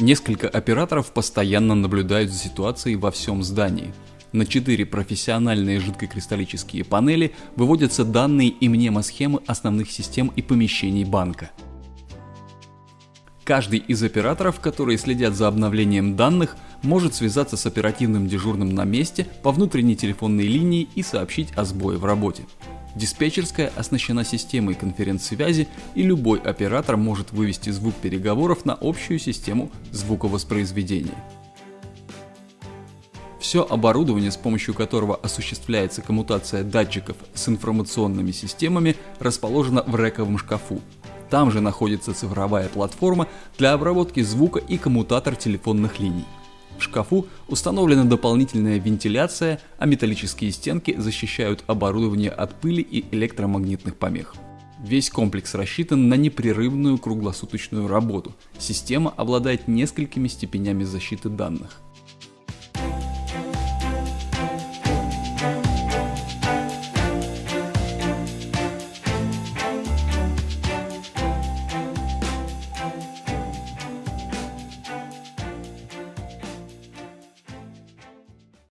Несколько операторов постоянно наблюдают за ситуацией во всем здании. На 4 профессиональные жидкокристаллические панели выводятся данные и мнемосхемы основных систем и помещений банка. Каждый из операторов, которые следят за обновлением данных, может связаться с оперативным дежурным на месте по внутренней телефонной линии и сообщить о сбое в работе. Диспетчерская оснащена системой конференц-связи и любой оператор может вывести звук переговоров на общую систему звуковоспроизведения. Все оборудование, с помощью которого осуществляется коммутация датчиков с информационными системами, расположено в рековом шкафу, там же находится цифровая платформа для обработки звука и коммутатор телефонных линий. В шкафу установлена дополнительная вентиляция, а металлические стенки защищают оборудование от пыли и электромагнитных помех. Весь комплекс рассчитан на непрерывную круглосуточную работу. Система обладает несколькими степенями защиты данных.